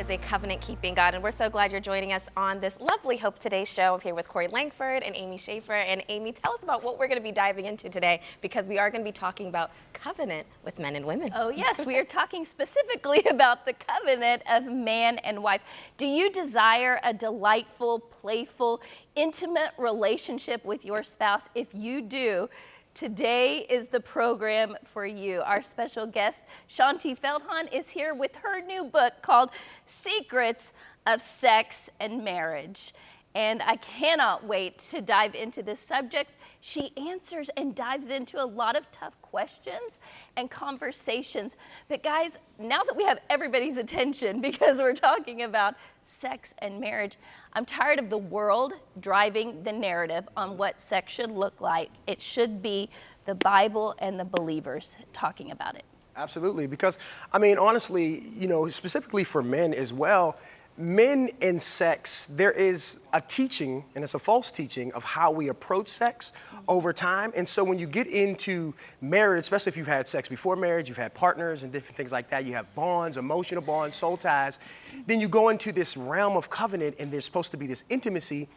Is a covenant keeping God, and we're so glad you're joining us on this lovely Hope Today show. I'm here with Corey Langford and Amy Schaefer. And Amy, tell us about what we're going to be diving into today because we are going to be talking about covenant with men and women. Oh, yes, we are talking specifically about the covenant of man and wife. Do you desire a delightful, playful, intimate relationship with your spouse? If you do, Today is the program for you. Our special guest, Shaunti Feldhahn, is here with her new book called Secrets of Sex and Marriage. And I cannot wait to dive into this subject. She answers and dives into a lot of tough questions and conversations. But guys, now that we have everybody's attention because we're talking about sex and marriage, I'm tired of the world driving the narrative on what sex should look like. It should be the Bible and the believers talking about it. Absolutely, because I mean, honestly, you know, specifically for men as well, men and sex, there is a teaching, and it's a false teaching, of how we approach sex over time. And so when you get into marriage, especially if you've had sex before marriage, you've had partners and different things like that, you have bonds, emotional bonds, soul ties, then you go into this realm of covenant and there's supposed to be this intimacy.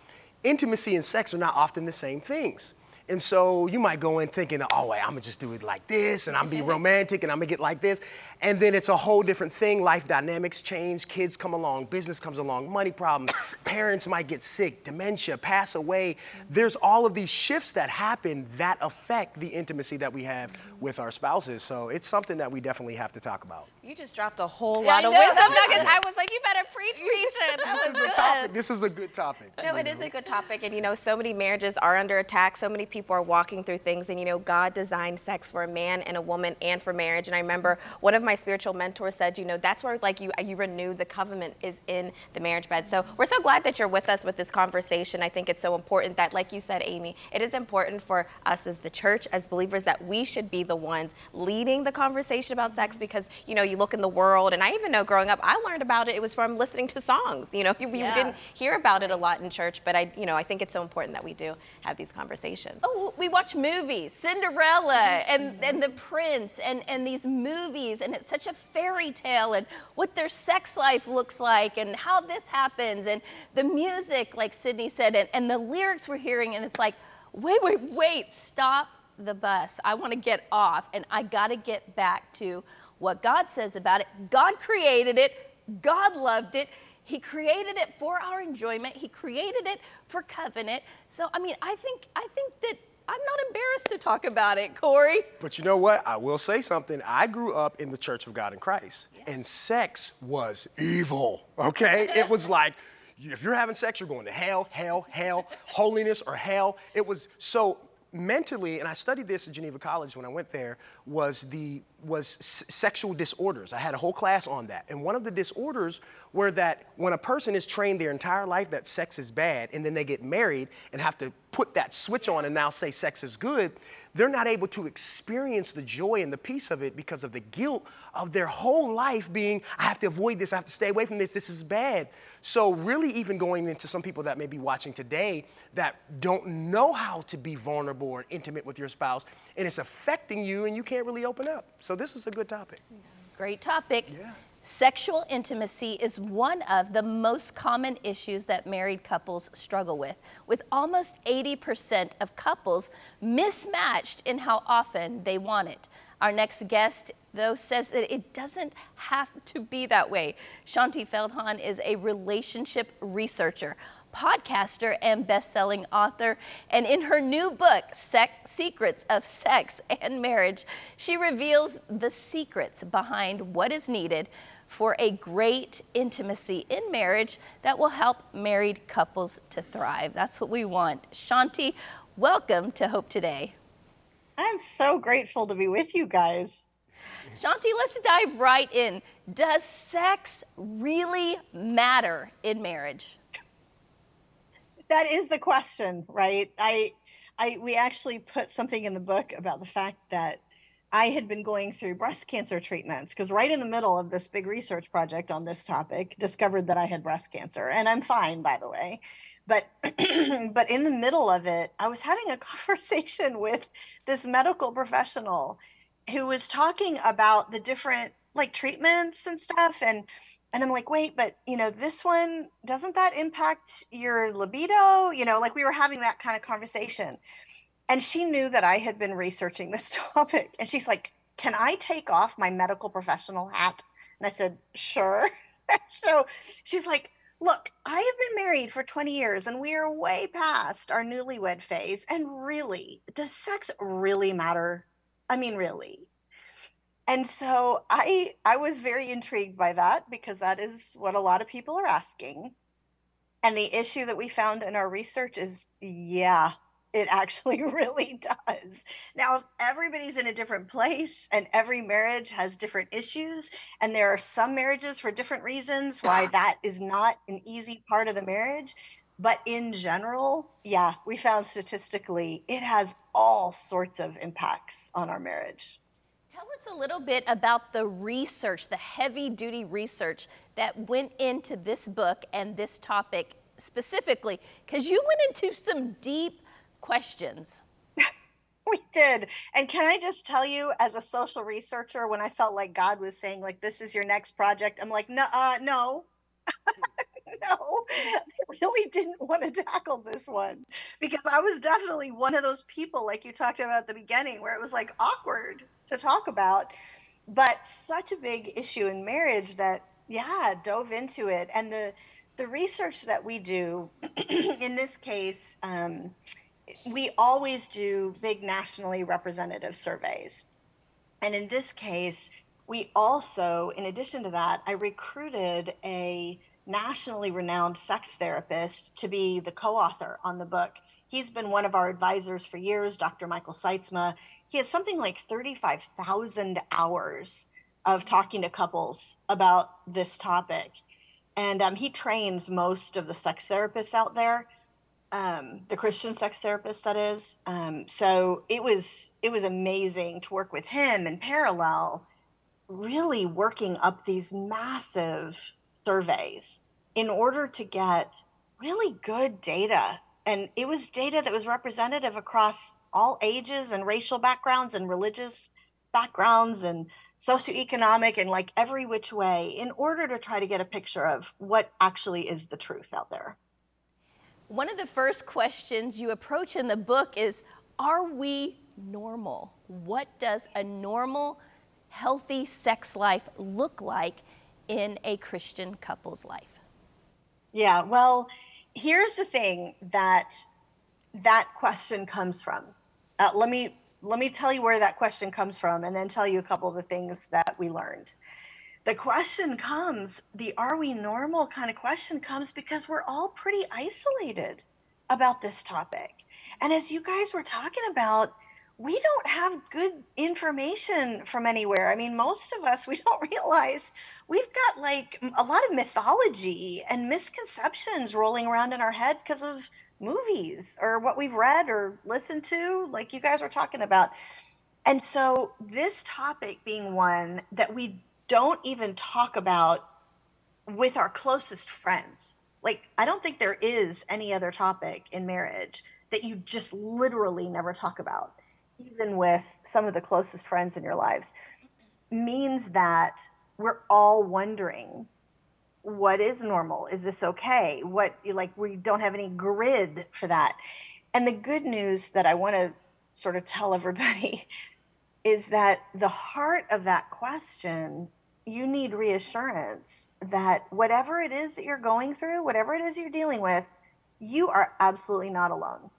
Intimacy and sex are not often the same things. And so you might go in thinking, oh, wait, I'm gonna just do it like this, and I'm be romantic, and I'm gonna get like this. And then it's a whole different thing. Life dynamics change, kids come along, business comes along, money problems, parents might get sick, dementia, pass away. There's all of these shifts that happen that affect the intimacy that we have with our spouses. So it's something that we definitely have to talk about. You just dropped a whole Yeah, lot I of wisdom nuggets. I was like, you better preach, preach it. That This was is a good. topic. This is a good topic. No, it is a good topic. And, you know, so many marriages are under attack. So many people are walking through things. And, you know, God designed sex for a man and a woman and for marriage. And I remember one of my spiritual mentors said, you know, that's where, like, you, you renew the covenant is in the marriage bed. So we're so glad that you're with us with this conversation. I think it's so important that, like you said, Amy, it is important for us as the church, as believers, that we should be the ones leading the conversation about sex because, you know, you look in the world, and I even know growing up, I learned about it, it was from listening to songs. You know, you, you Yeah. didn't hear about it a lot in church, but I, you know, I think it's so important that we do have these conversations. Oh, we watch movies, Cinderella mm-hmm. and, and The Prince and, and these movies, and it's such a fairy tale and what their sex life looks like and how this happens and the music, like Sydney said, and, and the lyrics we're hearing, and it's like, wait, wait, wait, stop the bus. I want to get off and I got to get back to what God says about it. God created it, God loved it. He created it for our enjoyment. He created it for covenant. So I mean, I think I think that I'm not embarrassed to talk about it, Corey. But you know what? I will say something. I grew up in the Church of God in Christ, and sex was evil, okay? it was like, if you're having sex, you're going to hell, hell, hell, holiness or hell. It was so mentally, and I studied this at Geneva College when I went there, was the was sexual disorders. I had a whole class on that. And one of the disorders were that when a person is trained their entire life that sex is bad, and then they get married and have to put that switch on and now say sex is good, they're not able to experience the joy and the peace of it because of the guilt of their whole life being, I have to avoid this, I have to stay away from this, this is bad. So, really, even going into some people that may be watching today that don't know how to be vulnerable or intimate with your spouse, and it's affecting you, and you can't really open up. So, this is a good topic. Great topic. Yeah. Sexual intimacy is one of the most common issues that married couples struggle with, with almost 80% of couples mismatched in how often they want it. Our next guest, though, says that it doesn't have to be that way. Shaunti Feldhahn is a relationship researcher, podcaster, and best-selling author. And in her new book, Sex, Secrets of Sex and Marriage, she reveals the secrets behind what is needed for a great intimacy in marriage that will help married couples to thrive. That's what we want. Shaunti, welcome to Hope Today. I'm so grateful to be with you guys. Shaunti, let's dive right in. Does sex really matter in marriage? That is the question, right? I I we actually put something in the book about the fact that I had been going through breast cancer treatments because right in the middle of this big research project on this topic, discovered that I had breast cancer, and I'm fine, by the way. But but in the middle of it, I was having a conversation with this medical professional who was talking about the different like treatments and stuff, and And I'm like, wait, but you know, this one, doesn't that impact your libido? You know, like we were having that kind of conversation. And she knew that I had been researching this topic. And she's like, can I take off my medical professional hat? And I said, sure. so she's like, look, I have been married for 20 years and we are way past our newlywed phase. And really, does sex really matter? I mean, really. And so I I was very intrigued by that because that is what a lot of people are asking. And the issue that we found in our research is yeah, it actually really does. Now, if everybody's in a different place and every marriage has different issues, and there are some marriages for different reasons why that is not an easy part of the marriage. But in general, yeah, we found statistically it has all sorts of impacts on our marriage. Tell us a little bit about the research, the heavy duty research that went into this book and this topic specifically, because you went into some deep questions. we did. And can I just tell you, as a social researcher, when I felt like God was saying, like, this is your next project, I'm like, no, uh, no. no, I really didn't want to tackle this one because I was definitely one of those people, like you talked about at the beginning, where it was like awkward to talk about, but such a big issue in marriage that, yeah, dove into it. And the, the research that we do in this case, um, we always do big nationally representative surveys. And in this case, we also, in addition to that, I recruited a nationally renowned sex therapist to be the co author on the book. He's been one of our advisors for years, Dr. Michael Sytsma. He has something like 35,000 hours of talking to couples about this topic. And um, he trains most of the sex therapists out there um, the Christian sex therapist that is. Um, so it was it was amazing to work with him in parallel, really working up these massive surveys in order to get really good data. And it was data that was representative across all ages and racial backgrounds and religious backgrounds and socioeconomic and like every which way in order to try to get a picture of what actually is the truth out there. One of the first questions you approach in the book is Are we normal? What does a normal, healthy sex life look like in a Christian couple's life? Yeah, well, here's the thing that that question comes from. Uh, let me let me tell you where that question comes from and then tell you a couple of the things that we learned the question comes the are we normal kind of question comes because we're all pretty isolated about this topic. And as you guys were talking about, we don't have good information from anywhere. I mean, most of us, we don't realize we've got like a lot of mythology and misconceptions rolling around in our head because of movies or what we've read or listened to, like you guys were talking about. And so, this topic being one that we don't even talk about with our closest friends. Like, I don't think there is any other topic in marriage that you just literally never talk about, even with some of the closest friends in your lives, means that we're all wondering what is normal? Is this okay? What, like, we don't have any grid for that. And the good news that I want to sort of tell everybody is that the heart of that question, you need reassurance that whatever it is that you're going through, whatever it is you're dealing with, you are absolutely not alone.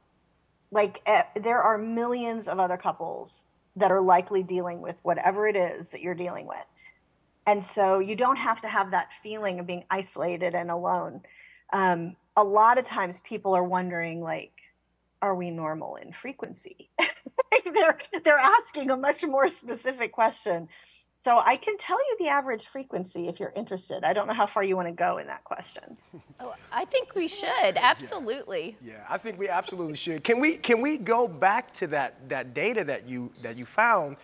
Like, uh, there are millions of other couples that are likely dealing with whatever it is that you're dealing with. And so you don't have to have that feeling of being isolated and alone. Um, a lot of times people are wondering, like, are we normal in frequency? they're they're asking a much more specific question. So I can tell you the average frequency if you're interested. I don't know how far you want to go in that question. Oh, I think we should absolutely. Yeah. yeah, I think we absolutely should. Can we can we go back to that that data that you that you found?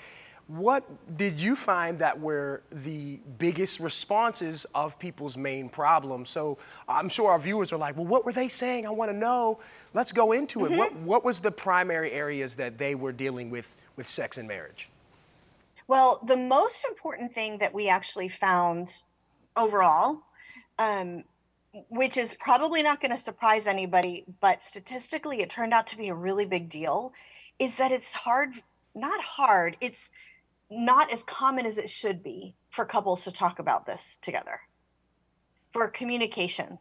What did you find that were the biggest responses of people's main problems? So I'm sure our viewers are like, well, what were they saying? I want to know. Let's go into it. Mm -hmm. What, what was the primary areas that they were dealing with with sex and marriage? Well, the most important thing that we actually found overall, um, which is probably not going to surprise anybody, but statistically, it turned out to be a really big deal. Is that it's hard, not hard, it's not as common as it should be for couples to talk about this together, for communication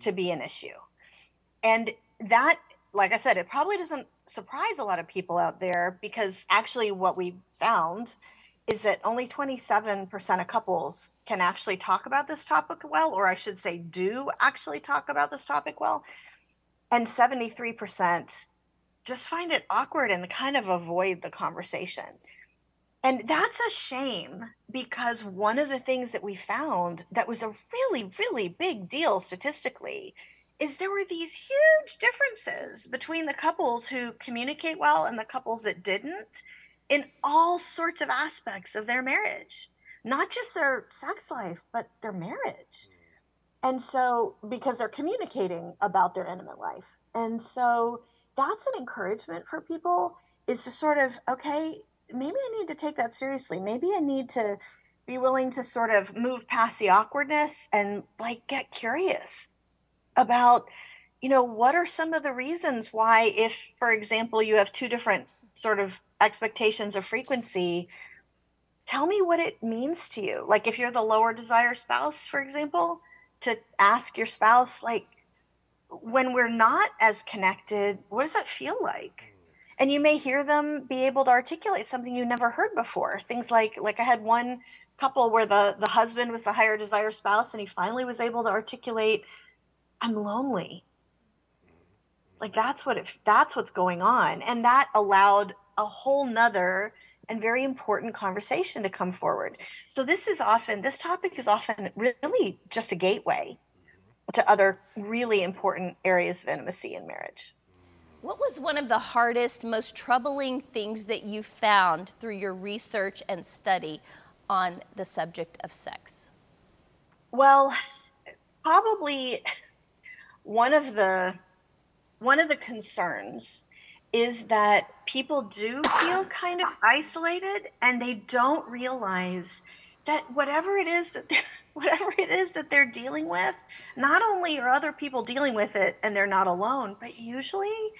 to be an issue. And that, like I said, it probably doesn't surprise a lot of people out there because actually, what we found is that only 27% of couples can actually talk about this topic well, or I should say, do actually talk about this topic well. And 73% just find it awkward and kind of avoid the conversation. And that's a shame because one of the things that we found that was a really, really big deal statistically is there were these huge differences between the couples who communicate well and the couples that didn't in all sorts of aspects of their marriage, not just their sex life, but their marriage. And so, because they're communicating about their intimate life. And so, that's an encouragement for people is to sort of, okay, maybe I need to take that seriously. Maybe I need to be willing to sort of move past the awkwardness and like get curious about, you know, what are some of the reasons why, if, for example, you have two different sort of expectations of frequency, tell me what it means to you. Like if you're the lower desire spouse, for example, to ask your spouse, like, when we're not as connected, what does that feel like? And you may hear them be able to articulate something you never heard before. Things like, like I had one couple where the the husband was the higher desire spouse, and he finally was able to articulate, "I'm lonely." Like that's what it, that's what's going on, and that allowed a whole nother and very important conversation to come forward. So this is often this topic is often really just a gateway to other really important areas of intimacy in marriage. What was one of the hardest, most troubling things that you found through your research and study on the subject of sex? Well, probably one of the one of the concerns is that people do feel kind of isolated and they don't realize that whatever it is that whatever it is that they're dealing with, not only are other people dealing with it and they're not alone, but usually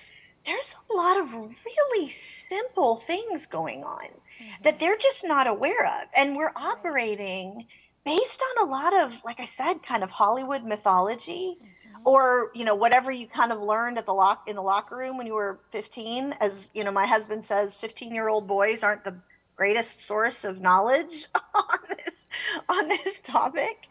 there's a lot of really simple things going on mm-hmm. that they're just not aware of. And we're operating based on a lot of, like I said, kind of Hollywood mythology. Mm-hmm or you know whatever you kind of learned at the lock in the locker room when you were 15 as you know my husband says 15 year old boys aren't the greatest source of knowledge on this on this topic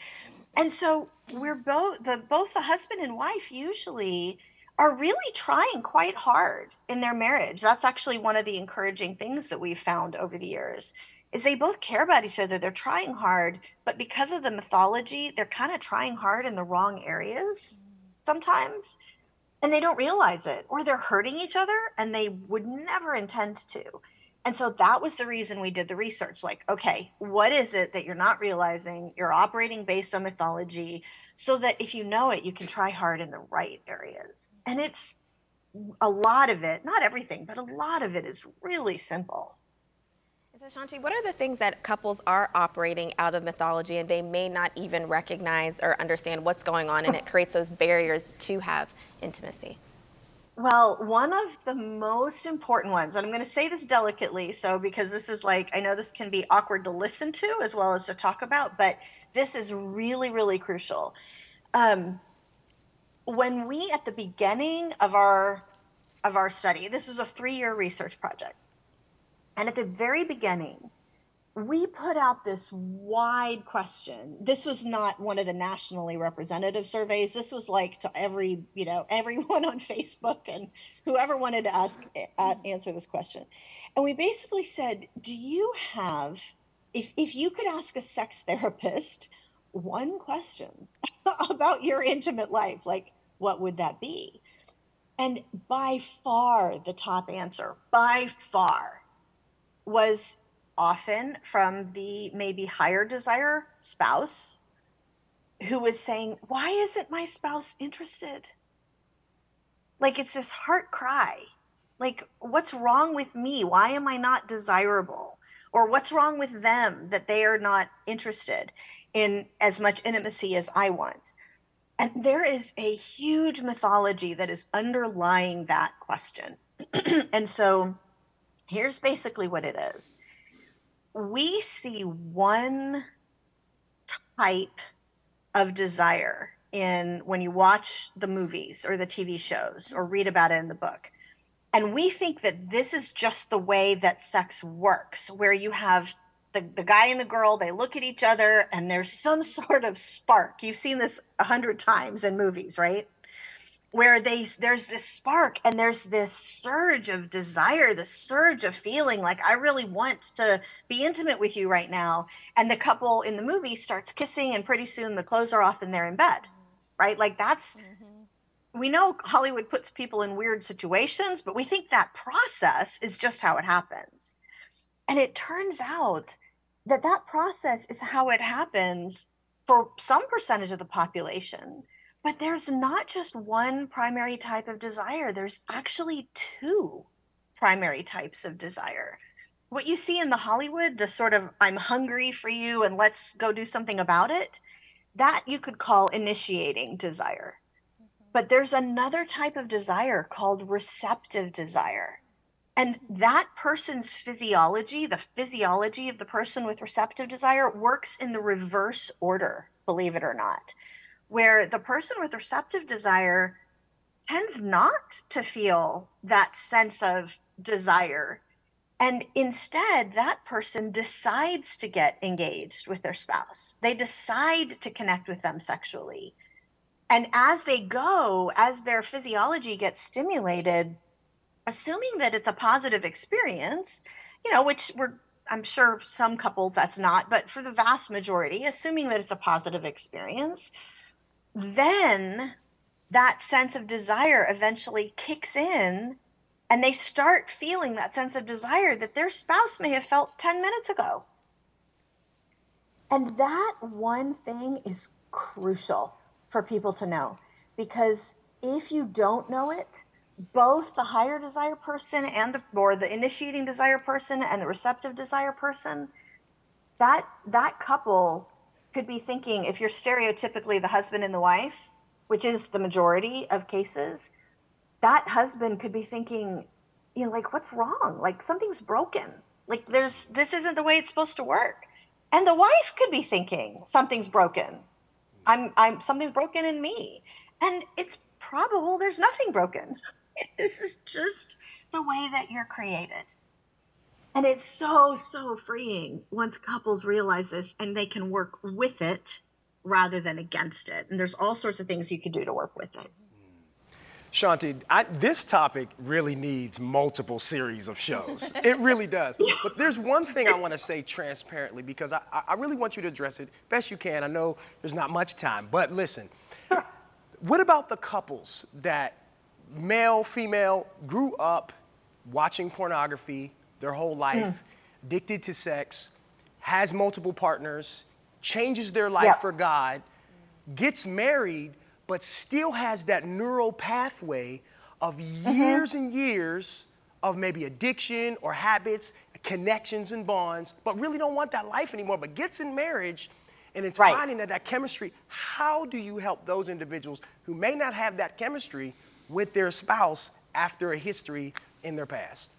and so we're both the both the husband and wife usually are really trying quite hard in their marriage that's actually one of the encouraging things that we've found over the years is they both care about each other they're trying hard but because of the mythology they're kind of trying hard in the wrong areas sometimes and they don't realize it or they're hurting each other and they would never intend to. And so that was the reason we did the research like, okay, what is it that you're not realizing? You're operating based on mythology so that if you know it, you can try hard in the right areas. And it's a lot of it, not everything, but a lot of it is really simple. So Shaunti, what are the things that couples are operating out of mythology and they may not even recognize or understand what's going on and it creates those barriers to have intimacy? Well, one of the most important ones, and I'm going to say this delicately, so because this is like, I know this can be awkward to listen to as well as to talk about, but this is really, really crucial. Um, when we, at the beginning of our of our study, this was a three-year research project. And at the very beginning, we put out this wide question. This was not one of the nationally representative surveys. This was like to every, you know, everyone on Facebook and whoever wanted to ask uh, answer this question. And we basically said, do you have if if you could ask a sex therapist one question about your intimate life, like what would that be? And by far the top answer, by far was often from the maybe higher desire spouse who was saying, Why isn't my spouse interested? Like it's this heart cry. Like, what's wrong with me? Why am I not desirable? Or what's wrong with them that they are not interested? in as much intimacy as I want? And there is a huge mythology that is underlying that question. and so here's basically what it is we see one type of desire in when you watch the movies or the TV shows or read about it in the book. And we think that this is just the way that sex works, where you have the, the guy and the girl, they look at each other and there's some sort of spark. You've seen this a hundred times in movies, right? Where they there's this spark and there's this surge of desire, the surge of feeling like I really want to be intimate with you right now. And the couple in the movie starts kissing and pretty soon the clothes are off and they're in bed. Right? Like that's mm-hmm. we know Hollywood puts people in weird situations, but we think that process is just how it happens. And it turns out that that process is how it happens for some percentage of the population. But there's not just one primary type of desire, there's actually two primary types of desire. What you see in the Hollywood, the sort of I'm hungry for you and let's go do something about it, that you could call initiating desire. Mm-hmm. But there's another type of desire called receptive desire. And that person's physiology, the physiology of the person with receptive desire, works in the reverse order, believe it or not, where the person with receptive desire tends not to feel that sense of desire. And instead, that person decides to get engaged with their spouse. They decide to connect with them sexually. And as they go, as their physiology gets stimulated, assuming that it's a positive experience, you know, which we're I'm sure some couples that's not, but for the vast majority, assuming that it's a positive experience, then that sense of desire eventually kicks in and they start feeling that sense of desire that their spouse may have felt 10 minutes ago. And that one thing is crucial for people to know because if you don't know it, both the higher desire person and the or the initiating desire person and the receptive desire person that that couple could be thinking if you're stereotypically the husband and the wife which is the majority of cases that husband could be thinking you know like what's wrong? Like something's broken. Like there's this isn't the way it's supposed to work. And the wife could be thinking something's broken. I'm i'm something's broken in me. And it's probable there's nothing broken. This is just the way that you're created. And it's so, so freeing once couples realize this and they can work with it rather than against it. And there's all sorts of things you can do to work with it. Shaunti, I, this topic really needs multiple series of shows. it really does. But there's one thing I want to say transparently because I, I really want you to address it best you can. I know there's not much time, but listen. What about the couples that male, female, grew up watching pornography their whole life, mm. addicted to sex, has multiple partners, changes their life yep. for God, gets married, but still has that neural pathway of mm-hmm. years mm-hmm. and years of maybe addiction or habits, connections and bonds, but really don't want that life anymore, but gets in marriage and it's right. finding that, that chemistry. How do you help those individuals who may not have that chemistry with their spouse after a history in their past?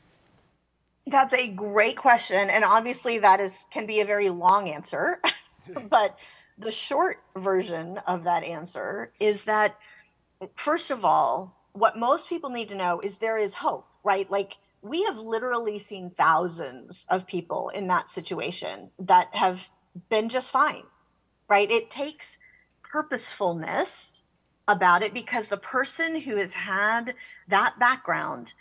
That's a great question. And obviously, that is can be a very long answer. but the short version of that answer is that, first of all, what most people need to know is there is hope, right? Like, we have literally seen thousands of people in that situation that have been just fine, right? It takes purposefulness about it because the person who has had that background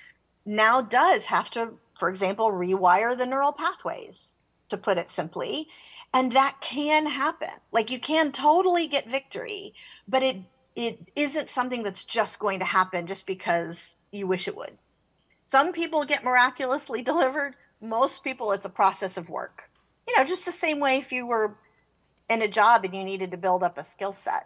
now does have to, for example, rewire the neural pathways, to put it simply. And that can happen. Like you can totally get victory, but it it isn't something that's just going to happen just because you wish it would. Some people get miraculously delivered. Most people, it's a process of work. You know, just the same way if you were in a job and you needed to build up a skill set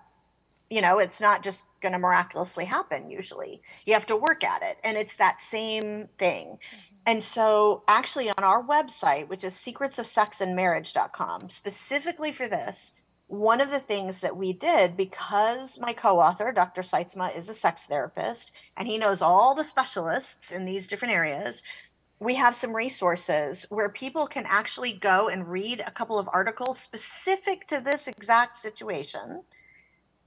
you know it's not just going to miraculously happen usually you have to work at it and it's that same thing mm-hmm. and so actually on our website which is secretsofsexandmarriage.com specifically for this one of the things that we did because my co-author dr Sytsma is a sex therapist and he knows all the specialists in these different areas we have some resources where people can actually go and read a couple of articles specific to this exact situation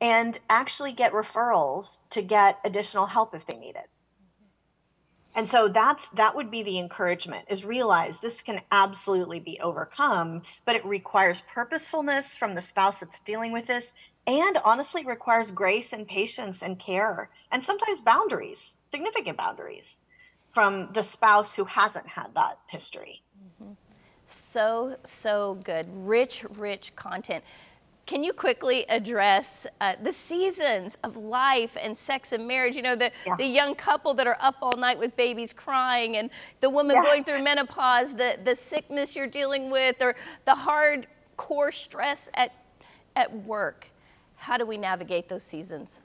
and actually get referrals to get additional help if they need it and so that's that would be the encouragement is realize this can absolutely be overcome, but it requires purposefulness from the spouse that's dealing with this and honestly requires grace and patience and care and sometimes boundaries, significant boundaries from the spouse who hasn't had that history. Mm-hmm. So, so good. Rich, rich content. Can you quickly address uh, the seasons of life and sex and marriage? You know, the, yeah. the young couple that are up all night with babies crying, and the woman yes. going through menopause, the, the sickness you're dealing with, or the hard core stress at, at work. How do we navigate those seasons?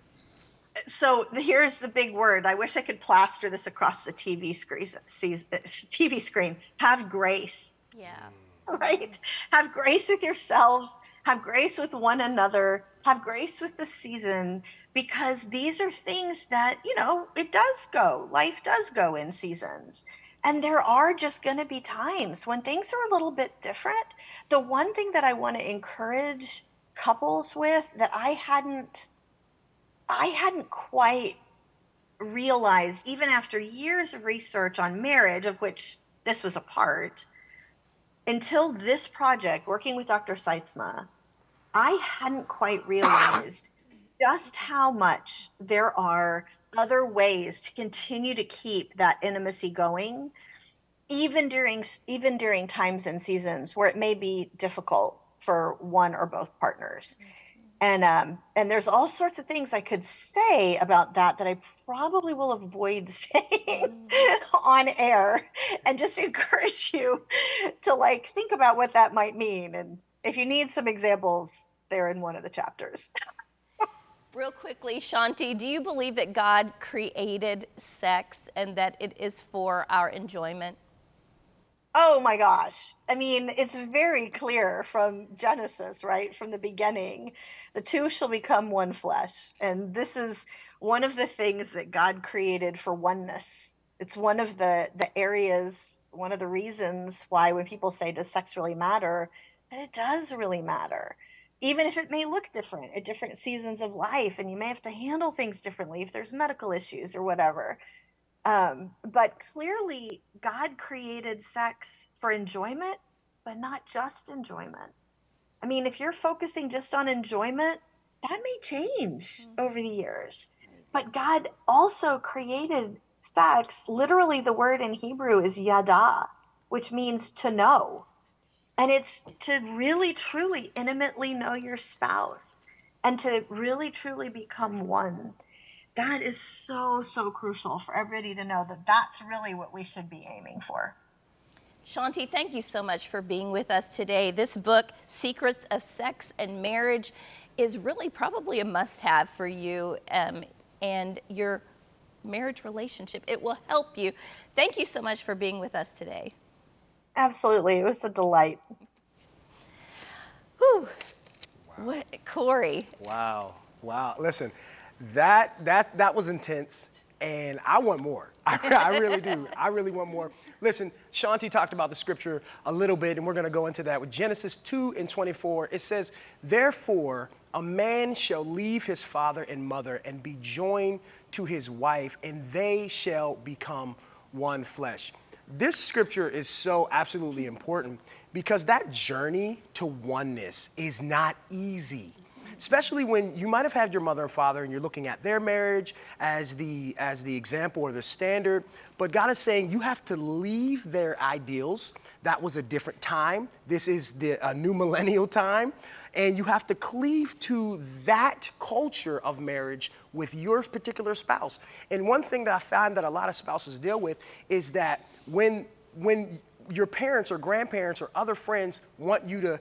So here's the big word. I wish I could plaster this across the TV screen. TV screen. Have grace. Yeah. Right. Have grace with yourselves have grace with one another, have grace with the season, because these are things that, you know, it does go. Life does go in seasons. And there are just going to be times when things are a little bit different. The one thing that I want to encourage couples with that I hadn't I hadn't quite realized even after years of research on marriage of which this was a part until this project working with Dr. Sytsma I hadn't quite realized just how much there are other ways to continue to keep that intimacy going even during even during times and seasons where it may be difficult for one or both partners and um, and there's all sorts of things I could say about that that I probably will avoid saying on air, and just encourage you to like think about what that might mean. And if you need some examples, there in one of the chapters. Real quickly, Shaunti, do you believe that God created sex and that it is for our enjoyment? Oh my gosh. I mean, it's very clear from Genesis, right? From the beginning, the two shall become one flesh. And this is one of the things that God created for oneness. It's one of the the areas, one of the reasons why when people say does sex really matter, and it does really matter even if it may look different at different seasons of life and you may have to handle things differently if there's medical issues or whatever. Um, but clearly god created sex for enjoyment but not just enjoyment. I mean if you're focusing just on enjoyment that may change mm-hmm. over the years. But god also created sex literally the word in hebrew is yada which means to know and it's to really, truly, intimately know your spouse and to really, truly become one. That is so, so crucial for everybody to know that that's really what we should be aiming for. Shaunti, thank you so much for being with us today. This book, Secrets of Sex and Marriage, is really probably a must have for you um, and your marriage relationship. It will help you. Thank you so much for being with us today. Absolutely. It was a delight. Whew. Wow. What, Corey. Wow. Wow. Listen, that, that, that was intense, and I want more. I, I really do. I really want more. Listen, Shaunti talked about the scripture a little bit, and we're going to go into that. With Genesis 2 and 24, it says, Therefore, a man shall leave his father and mother and be joined to his wife, and they shall become one flesh. This scripture is so absolutely important because that journey to oneness is not easy especially when you might have had your mother and father and you're looking at their marriage as the as the example or the standard but god is saying you have to leave their ideals. That was a different time. This is the a new millennial time and you have to cleave to that culture of marriage with your particular spouse and one thing that i find that a lot of spouses deal with is that when when your parents or grandparents or other friends want you to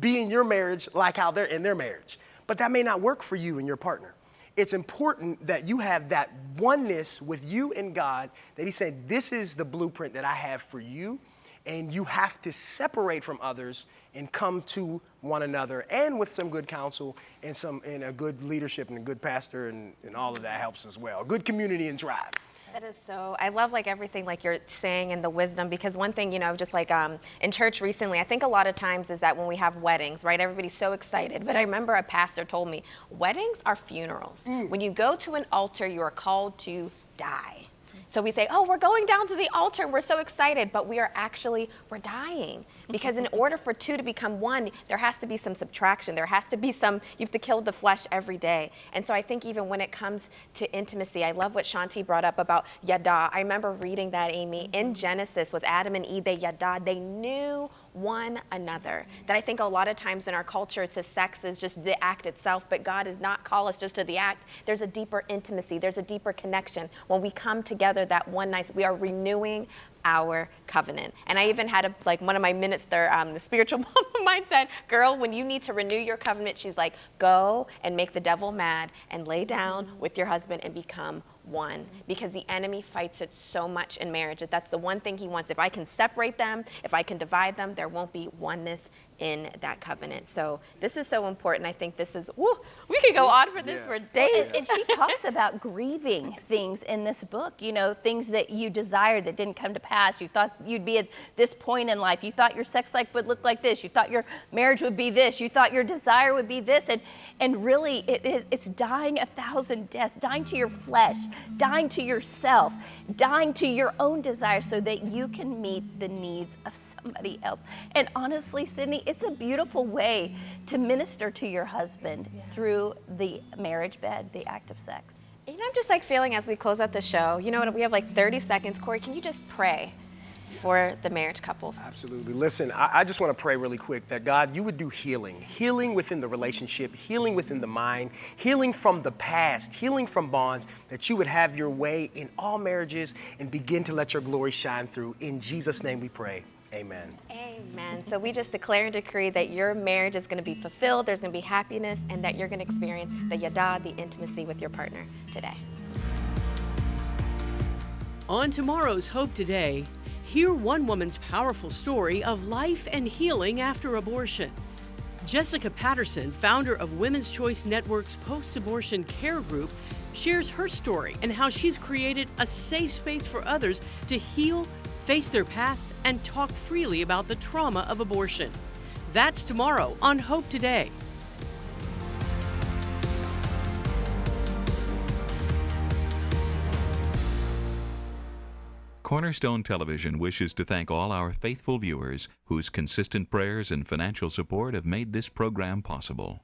be in your marriage like how they're in their marriage. But that may not work for you and your partner. It's important that you have that oneness with you and God that He said, This is the blueprint that I have for you, and you have to separate from others and come to one another and with some good counsel and some and a good leadership and a good pastor and, and all of that helps as well. A good community and tribe. That is so. I love like everything like you're saying and the wisdom because one thing you know just like um, in church recently, I think a lot of times is that when we have weddings, right? Everybody's so excited. But I remember a pastor told me weddings are funerals. When you go to an altar, you are called to die. So we say, oh, we're going down to the altar and we're so excited, but we are actually, we're dying. Because in order for two to become one, there has to be some subtraction. There has to be some, you have to kill the flesh every day. And so I think even when it comes to intimacy, I love what Shaunti brought up about yada. I remember reading that, Amy, in Genesis with Adam and Eve, they yada, they knew one another. That I think a lot of times in our culture, it's just sex is just the act itself, but God does not call us just to the act. There's a deeper intimacy, there's a deeper connection. When we come together that one night, we are renewing our covenant. And I even had a, like one of my minutes there, um, the spiritual mom said, girl, when you need to renew your covenant, she's like, go and make the devil mad and lay down with your husband and become one because the enemy fights it so much in marriage that that's the one thing he wants. If i can separate them if i can divide them there won't be oneness in that covenant so this is so important i think this is woo, we could go on for this Yeah. for days And, and she talks about grieving things in this book, you know, things that you desired that didn't come to pass. You thought you'd be at this point in life. You thought your sex life would look like this. You thought your marriage would be this. You thought your desire would be this. And, and really, it is, it's dying a thousand deaths, dying to your flesh, dying to yourself, dying to your own desires so that you can meet the needs of somebody else. And honestly, Sydney, it's a beautiful way to minister to your husband through the marriage bed, the act of sex. You know, I'm just like feeling as we close out the show, you know we have like 30 seconds. Corey, can you just pray for the marriage couples? Absolutely. Listen, I, I just want to pray really quick that God, you would do healing, healing within the relationship, healing within the mind, healing from the past, healing from bonds, that you would have your way in all marriages and begin to let your glory shine through. In Jesus' name we pray. Amen. Amen. So we just declare and decree that your marriage is going to be fulfilled, there's going to be happiness, and that you're going to experience the yada, the intimacy with your partner today. On tomorrow's Hope Today, hear one woman's powerful story of life and healing after abortion. Jessica Patterson, founder of Women's Choice Network's post abortion care group, shares her story and how she's created a safe space for others to heal, face their past, and talk freely about the trauma of abortion. That's tomorrow on Hope Today. Cornerstone Television wishes to thank all our faithful viewers whose consistent prayers and financial support have made this program possible.